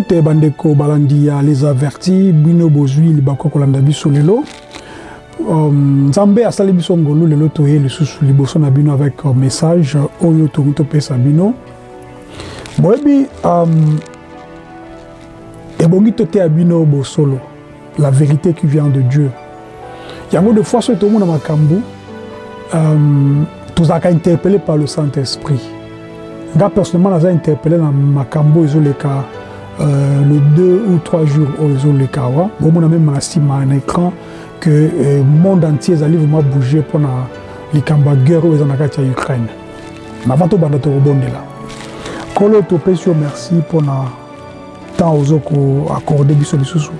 mbote bandeko balandi ya les avertis bino bozwi libako kolanda biso lelo. Um, nzambe asali biso ngolu lelo toye lisusu liboso na bino avec message oyo tongi topesa bino boyebi um, ebongi toteya bino bosolo la vérité qui vient de dieu. Yango de fois soki tomona makambo um, tozalaka interpellé par le saint esprit nga personnellement naza interpellé na makambo ezoleka euh, le deux ou trois jours oyo ezoleka awa bomona meme na nsima na écran que euh, monde entier ezali vraiment bouge mpona likambo ya guerre oyo eza na kati ya ukraine. Na avant tobanda tokobondela kolo topesi yo merci mpona temps ozo koaccorde biso lisusu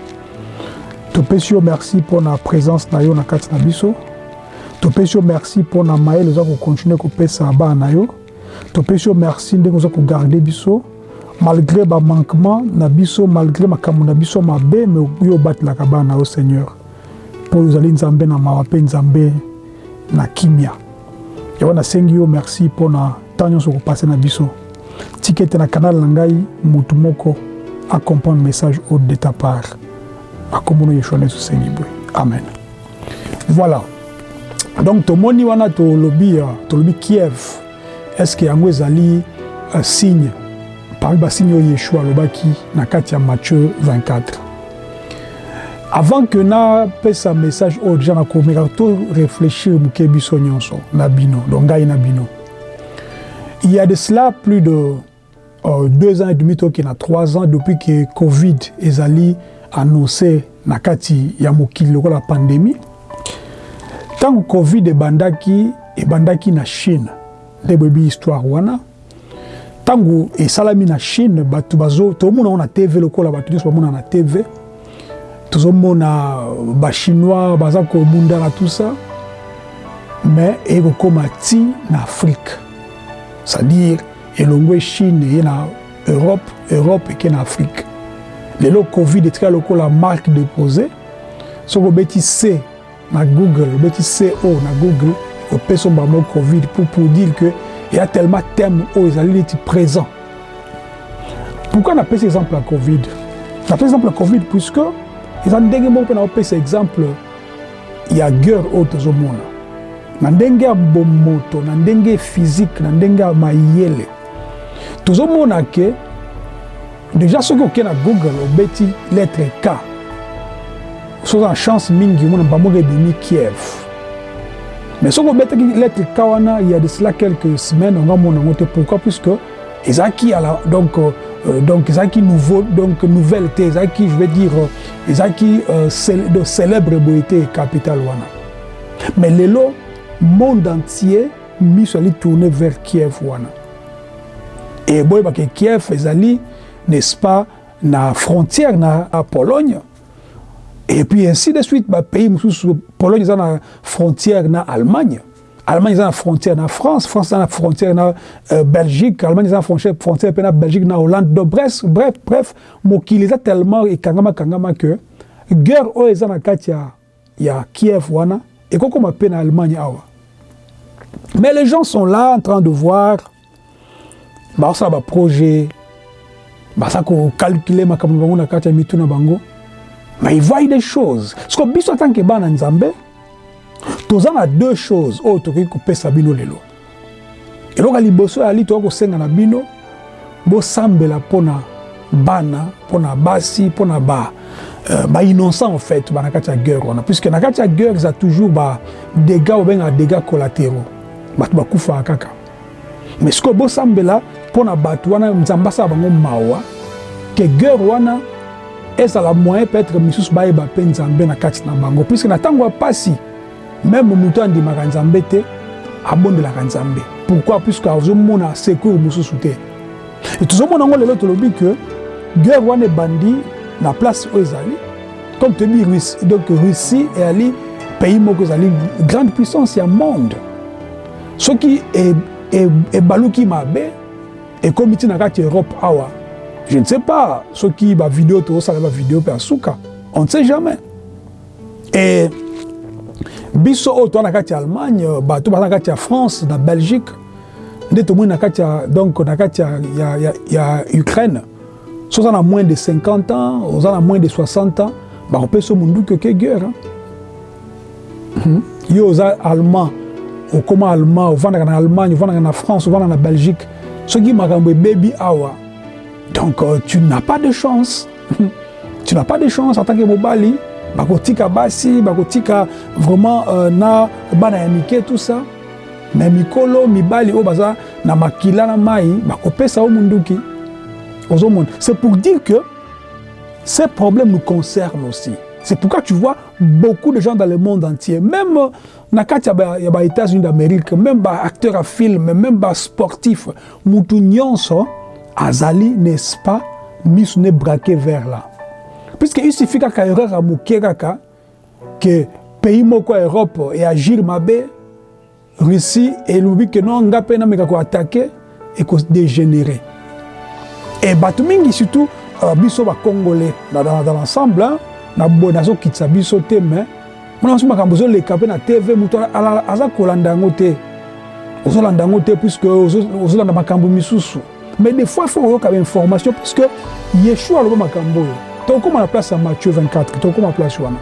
topesi yo merci mpona présence na na na biso. Topesi yo merci mpona mayele oza kocontinue kopesa bana na yo. Topesi yo merci ndenge oza kogarde biso malgré bamanquement na biso malgré makambo na biso mabe me yo obatelaka bana na yo seigneur. Mpo ozali nzambe na mawa mpe nzambe na kimia. Yango nasengi yo merci mpona ntango nyonso kopase na biso. Tika ete na kanal na ngai motu moko acomprendre message au de ta part. Akombono yeshua nde tosengi boye amen. Voilà. Donc tomoni wana tolobi tolobi kiev. Est ce que yango ezali uh, signe parmi basigne oyo yeshua alobaki na kati ya matthieu 24 avant que napesa message oyo deja nakomeka to réfléchir moke biso nyonso na bino donc ngai na bino. Il y a de cela plus de euh, deux ans et demi toke na trois ans depuis que covid ezali annoncé na kati ya mokili lokola pandémie. Ntango covid ebandaki ebandaki na chine nde boyebi histoire wana ntango esalami na chine bato bazo tomona ngo na tv lokola bato nyonso bamona na tv tozomona bachinois baza kobunda na tout ça. Mais ekokóma ti na afrique. C'est-à-dire elongwe chine eye na europe europe eke na afrique. Lelo covid etikala lokola marque déposé soki obeti c na google obeti co na google opesa bango covid pour, pour dire que il y a tellement thème où ils allaient être présents. Pourquoi on a pris cet exemple à Covid On a pris exemple à Covid puisque ils ont dégagé mon on a pris cet exemple il y a guerre haute au monde. Na ndenge ya bomoto, na ndenge physique, na ndenge ya mayele. tozomona ke déjà soki oke na google obeti lettre k soza na chance mingi omona bamoko ebimi kiev mais soki obetaki lettre k wana il y a de cela quelques semaines onga mona yango te pourquoi? Puisque ezalaki ala donc euh, donc ezalaki nouveau donc nouvelle te ezalaki je vais dire ezalaki euh, de célèbre boye te capitale wana. Mais lelo monde entier miso ali tourné vers kiev wana. E boyebaka kiev ezali n'est-ce pas na frontière na pologne et puis ainsi de suite bapays mosusu pologne eza na frontière na allemagne. Allemagne eza na frontière na france. France eza na frontière na euh, belgique. Allemagne eza na frontière mpe na belgique na hollande. Donc bref bref bref mokili eza tellement ekangama kangama que guerre oyo eza na kati ya, ya kiev wana ekokoma mpe na allemagne awa. Mais les gens sont là en train de voir baosala baprojet baza kocalcule makambo na bango na kati ya mitu na bango mais ils voient des choses. Parce que biso atanke bana nzambe toza na deux choses oyo tokoki kopesa bino lelo. Eloko ya liboso yali tokoki kosenga na bino bosambela mpona bana mpona basi mpona ba uh, bainnocent en fait ba na kati ya guerre wana. Puisque na kati ya guerre eza toujours badégâts babengaka dégâts collatéraux. Bato bakufaka kaka. Mais sikoyo bosambela mpona bato wana nzambe asala bango mawa ke guerre wana ezala moyen peut-être misusu bayeba mpe nzambe na kati na bango puiske na ntango ya pasi meme moto andimaka nzambe te abondelaka nzambe. Pourquoi? Puiske azomona secour mosusu te. E tozomona yango lelo tolobi ke guerre wana ebandi na place oyo ezali. Comme toyebi donc russie eyali pays moko ezali grande puissance ya monde. Soki ebaluki mabe ekomi ntina kati ya europe awa je ne sais pas soki bavideo tozosala bavideo mpe ya suka on ne sait jamais. E biso oyo toza na kati ya allemagne bato baza na kati france na belgique nde tomoni na kati ya donc na kati ya, ya, ya, ya ukraine. Soki oza na moins de 50 ans oza na moins de 60 ans bakopesa munduki oke guerre yo oza allemand okóma allemand ovandaka na allemagne ovandaka na france ovandaka na belgique. Soki makambo ebebi awa donc euh, tu n'as pas de chance. Tu n'as pas de chance en tant que mobali. Bakotika basi bakotika vraiment euh, na bana ya mike tout ça. Me mikolo mibali oyo baza na makila na mai bakopesa o munduki. Ozomona. C'est pour dire que ces problèmes nous concernent aussi. C'est pourquoi tu vois beaucoup de gens dans le monde entier même na kati ya baétats-unis d'amérique même baacteur ya film même basportif mutu nyonso azali n'est-ce pas miso ne braqué vers là. Puisque il suffit kaka erreur ya moke kaka ke pays moko ya europe eagir mabe russie elobi ke no nga mpe nameka koatake ekodégénéré e bato mingi surtout uh, biso bacongolais dans, l'ensemble nazokitisa biso te mais mona mosu makambo ozoleka mpe na tv moto aza kolanda yango te. Ozolanda yango te puisque ozolanda makambo misusu mais des fois il faut oyoka bainformation puisque yeshua aloba makambo oyo tokóma na place ya matthieu 24 tokóma place wana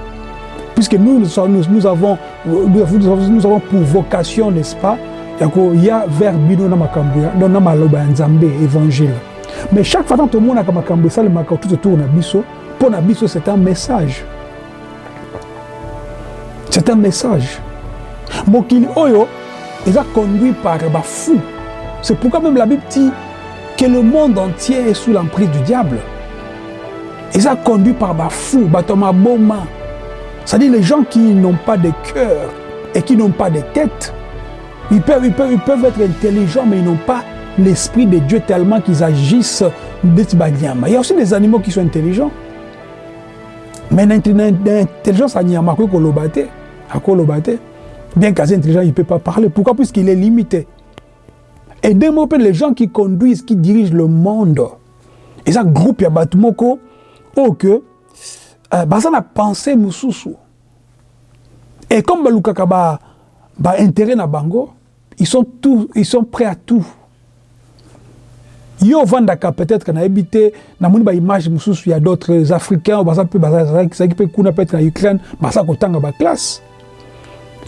puisque nous, nous, avons, nous, avons, pour vocation n'est-ce pas ya koya vers bino na makambo na maloba ya nzambe évangile. Mais chaque fois tant tomonaka makambo esalemaka tout autour na biso mpo na biso c'est un message. C'est un message. Mokili oyo eza conduit par bafou c'est pourquoi même la bible dit que le monde entier est sous l'emprise du diable. Eza conduit par bafou bato ya maboma c'est-à-dire les gens qui n'ont pas de cœur et qui n'ont pas de tête ils peuvent, être intelligents mais ils n'ont pas l'esprit de Dieu tellement qu'ils agissent il y a aussi des animaux qui sont intelligents. Mais l'intelligence à Nyama, bien qu'assez intelligent, il ne peut pas parler. Pourquoi? Puisqu'il est limité. Et d'un mot, les gens qui conduisent, qui dirigent le monde, et ça groupe ya batumoko, oh que, euh, ça n'a pensé mususu. Et comme balukaka ba, ba intérêt na bango, ils sont tout, ils sont prêts à tout. yo ovandaka peut-être na yebi te namoni baimage mosusu ya d'autres africains baza mpe bazalaki mpe kuna peut-être na ukraine baza kotanga baklasse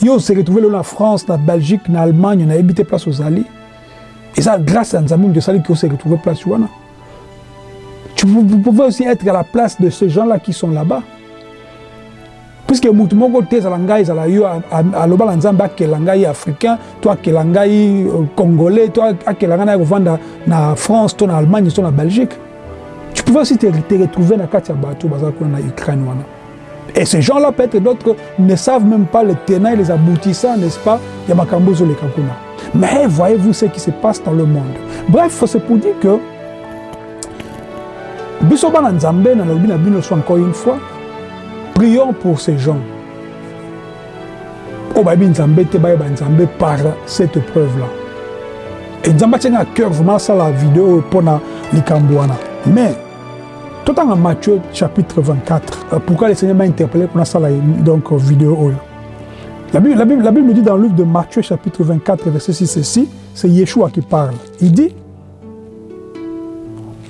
yo se retrouve lelo na france na belgique na allemagne nayebi te place ozali eza grâce ya nzambe moto esali ki ose retrouve place wana tu pouvais aussi être à la place de ces gens-là qui sont là-bas. Puisque motu moko te ezala ngai ezala yo aloba na nzambe akela ngai africain to akela ngai congolais to akela ngai na france to na allemagne to na belgique. Tu pouvais aussi te, te retrouver na kati ya bato bazala kuna na ukraine wana. Et ces gens-là peut-être d'autres ne savent même pas les tenants et les aboutissants n'est-ce pas ya makambo ezoleka kuna mais voyez-vous ce qui se passe dans le monde. Bref c'est pour dire que encore une fois prions pour ces gens. Par cette preuve là et nzambe atianga cœur vraiment asala video oyo mpona likambo wana. Mais totanga matthieu chapitre 24 euh, pourquoi le seigneur m'a interpellé mpona asala donc vidéo la Bible, nous dit dans le livre de Matthieu chapitre 24 verset 6 ceci c'est Yeshua qui parle il dit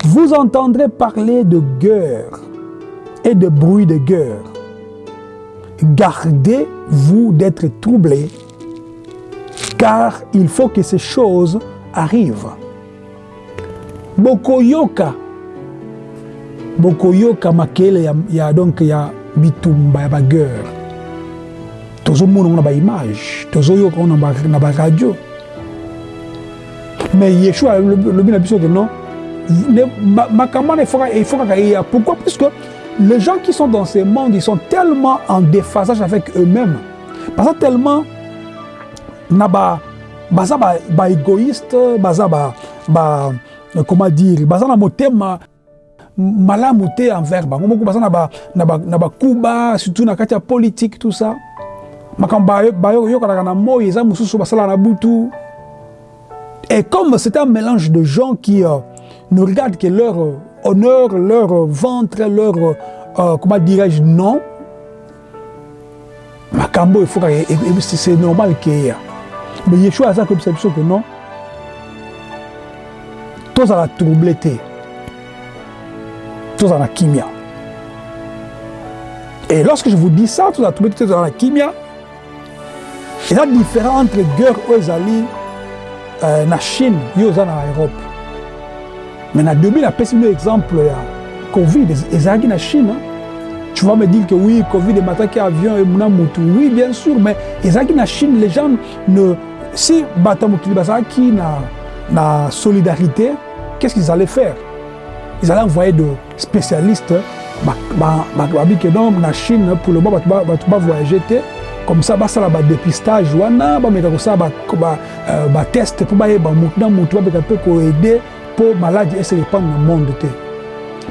vous entendrez parler de guerre et de bruit de guerre gardez-vous d'être troublés, car il faut que ces choses arrivent. Bokoyoka, bokoyoka makele ya, ya donc ya bitumba bagueur. Tozomona ngo na baimage tozoyoka ngo na baradio mais yeshua lobi na biso ke non. Makambo wana ifo kaka eya pourquoi? Puisque les gens qui sont dans ce monde, ils sont tellement en déphasage avec eux-mêmes. Que tellement, naba, baza ba, ba baza ba, ba, comment dire, baza na motema malamu te envers bango moko baza na ba na ba na bakuba surtout na kati politique tout ça et comme c'est un mélange de gens qui euh, ne regardent que leur honneur, leur ventre, leur, euh, comment dirais-je, nom. Makambo, faut c'est normal ait. Mais Yeshua a ça comme ça, que non. Tous à la troublé. tous en kimia. Et lorsque je vous dis ça, tous trouvé tous en kimia, eza différent entre guerre oyo ezali euh, na chine yo eza na europe mais na début napesi bino exemple ya covid ezalaki na chine tu vas me dire que oui covid emataki avion emuna motu oui bien sûr mais ezalaki na chine les gens ne si bato ya mokili bazalaki na, na solidarité qu'est-ce qu'ils allaient faire ils allaient envoyer de spécialistes babi ba, ba, ba, que non na chine pour le moment bato bavoyage te ba, ba, ba, ba, ba, ba, ba, comme ça basala badépistage wana bameka kosala bateste mpo bayeba motu na motu bameka mpe koaide mpo maladi ese répandre na monde te.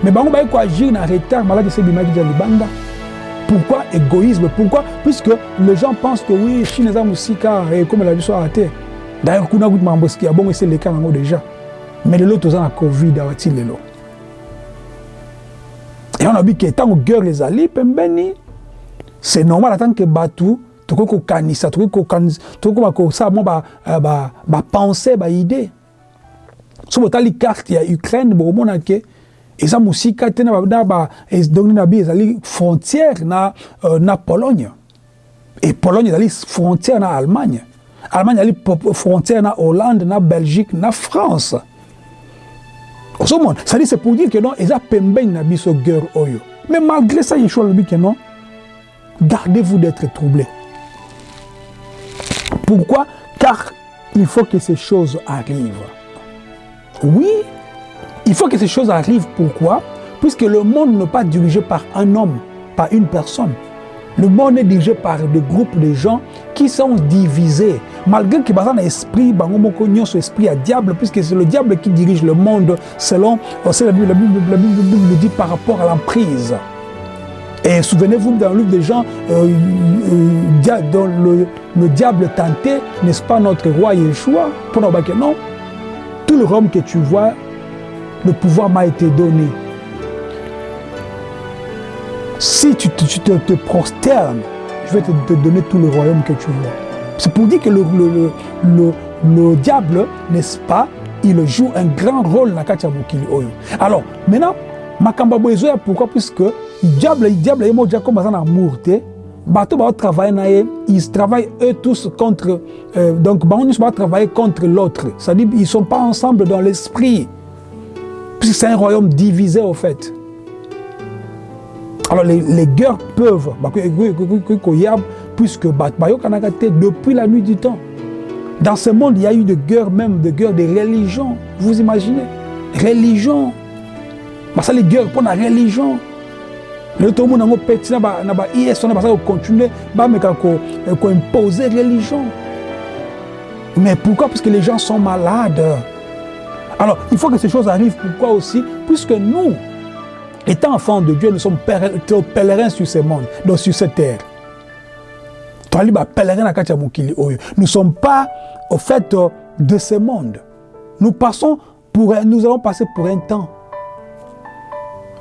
Mais bango baye koagir na retard maladi ese ebimaki dia libanda pourquoi égoïsme? Pourquoi? Puisque les gens pensent que oui chine eza mosika ekomela biso awa te d'ailleurs kuna kuti makambo ya bongo ese eleka nango déjà. Mais lelo toza na covid awa ti lelo et on a vu que ntango guerre ezali pembeni c'est normal que bato tokoki kokanisa tokoki kosala mwa bapense baidée so botali carte ya ukraine bokomona ke eza mosika te donc na bi ezali frontière na, euh, na pologne. Et pologne ezali frontière na allemagne. Allemagne ezali frontière na hollande na belgique na france. Ozomona cestadire c'est pour dire que non eza pembeni na biso guerre oyo. Mais malgré ça yeshua alobi ke non gardez-vous d'être troublés pourquoi? Car il faut que ces choses arrivent. Oui il faut que ces choses arrivent. Pourquoi? Puisque le monde n'est pas dirigé par un homme par une personne. Le monde est dirigé par des groupes de gens qui sont divisés. Malgré que dans l'esprit, son esprit à diable, puisque c'est le diable qui dirige le monde selon la Bible, la Bible, la Bible, la Bible le dit par rapport à l'emprise. Et souvenez-vous dans le livre des gens, euh, euh, dans le, le, diable tenté, n'est-ce pas notre roi Yeshua Pour nous non. Tout le royaume que tu vois, le pouvoir m'a été donné. Si tu te, prosternes, je vais te, donner tout le royaume que tu vois. C'est pour dire que le, le, le, le diable, n'est-ce pas, il joue un grand rôle dans la Mokili Oyo. Alors, maintenant, Makamba Boezoya, pourquoi? Puisque le diable, le diable, il est comme un amour, bateau va travailler ils travaillent eux tous contre euh, donc ils va travailler contre l'autre. C'est-à-dire ils sont pas ensemble dans l'esprit. Puisque c'est un royaume divisé au fait. Alors les, les guerres peuvent, puisque depuis la nuit du temps, dans ce monde, il y a eu des guerres, même des guerres de religion. Vous imaginez? Religion. Ça, les guerres pour la religion. Le tout le monde a petit, IS, on a continuer à imposer religion. Mais pourquoi? Parce que les gens sont malades. Alors, il faut que ces choses arrivent. Pourquoi aussi? Puisque nous, Étant enfants de Dieu, nous sommes pèlerins sur ce monde, donc sur cette terre. Nous ne sommes pas au fait de ce monde. Nous passons pour nous allons passer pour un temps.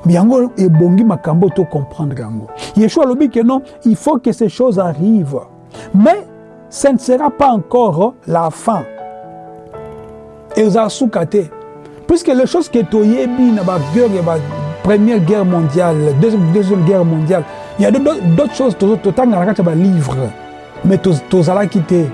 mais yango ebongi makambo tocomprendre yango. Yeshua alobi ke non il faut que ces choses arrivent. Mais ce ne sera pas encore la fin. Ezala suka te. Puisque les choses ke toyebi na baveur ya bapremière guerre mondiale deuxième, deuxième guerre mondiale il y a d'autres choses totanga na kati ya balivre mais tozalaki te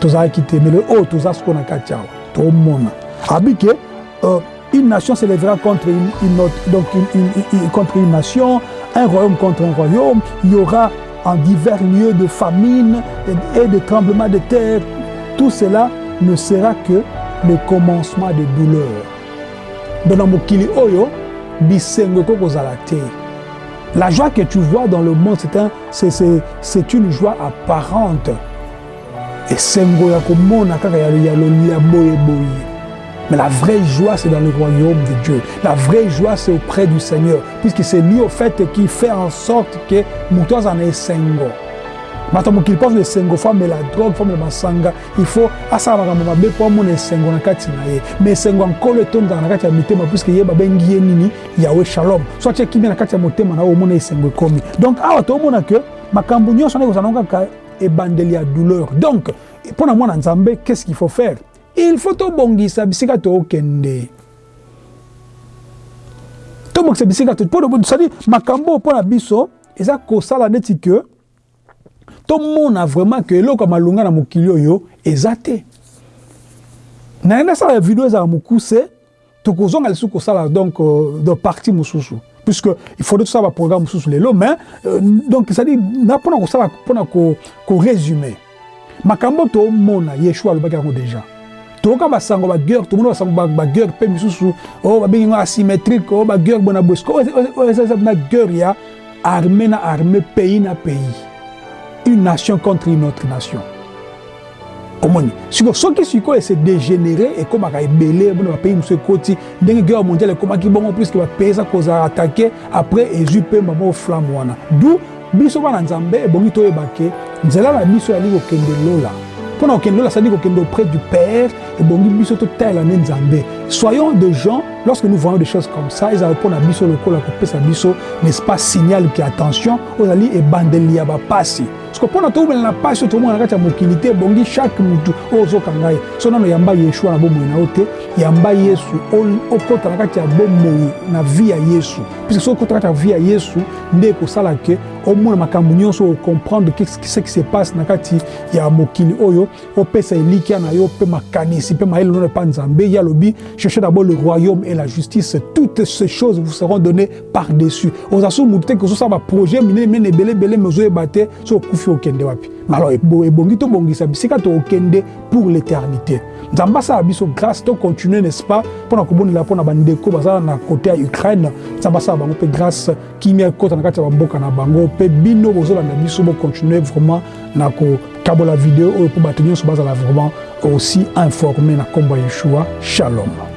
tozalaki te mais le oyo toza siko na kati awa tomona. Abi ke euh, Une nation s'élèvera contre une, contre une nation, un royaume contre un royaume. Il y aura en divers lieux de famine et, et de tremblements de terre. Tout cela ne sera que le commencement de douleur. donc na mokili oyo la joie que tu vois dans le monde c'est une joie apparente kaka ya boyeboye mais la vraie joie c'est dans le royaume de Dieu la vraie joie c'est auprès du Seigneur puisque c'est lui au fait qui fait en sorte que moto aza na esengo bato mokili mpo esengo fo amela drogue fo amela masanga il faut asala makambo mabe mpo amona esengo na kati na ye mais esengo ya nkolo etondaka na kati ya mitema puiske ye babengi ye nini yawe shalom so atia kimia na kati ya motema na omona esengo ekomi donc awa toomona ke makambo nyonso ndenge kozala kaka ebandeli ya douleur donc mpo na mwana nzambe qu'est ce qu'il faut faire il faut tobongisa bisika tookende tobongisa bisika cestadire makambo mpo na biso eza kosala neti ke tomona vraiment ke eloko ya malonga na mokili oyo naye nasala ya video ezala mokuse tokozonga lisusu kosala donc euh, de partie mosusu. Puisque il faudrait tosala baprogramme mosusu lelo mais euh, donc cestadire na mpona makambo tomona yeshua alobaki yango déjà toyoka basango baguerre tomona basango baguerre mpe misusu. Oyo babengi ngo asymétrique oyo baguerre bona bosco. Oyo eza na guerre ya armée na armée pays na pays. Une nation contre une autre nation. Omoni. Siko soki sikoyo ese dégénéré ekomaka ebele bona bapays mosusu ekoti ndenge guerre mondiale ekomaki bongo puiske bapays eza kozala attaqué après ezwi mpe mamo flamme wana. Du biso bana nzambe ebongi toyeba ke nzela na biso yalingi kokende lola. Mpo na kokende lola sadi kokende auprès du père ebongi biso totalela nde nzambe. Soyons des gens lorsque nous voyons des choses comme ça ezala mpo na biso lokola kopesa biso n'est-ce pas signal ke attention ozali ebandeli ya bapasi. Parceke mpo na towumela na pasi oyo tomona na kati ya mokili te ebongi chaque mutu oyo ozokanga ye so yamba yeshua na bomoi na yo yamba yesu na kati ya bomoi na vi ya yesu. Puisque soki okota na kati ya ke omona makambo nyonso ocomprendre ce qui se passe na ya mokili oyo opesa elikya na yo mpe makanisi epa nzambe ye alobi cherchez d'abord le royaume et la justice. Toutes ces choses vous seront données par dessus oza so motu te kozosala baprojet minene minene ebelebele me ozoyeba te so okufi okende wapi. Alors ebongi bisika tokokende pour l'éternité nzambe asala biso grâce tocontinue n'est-ce pas mpona kobondela mpona bandeko bazala na kote ya ukraine. Nzambe asala bango mpe grâce kimia ekota na kati ya bamboka na bango. Mpe bino bozolanda biso bocontinue vraiment na kokabola video oyo mpo bato nyonso bazala vraiment aussi informé na nkombo ya yeshua. Shalom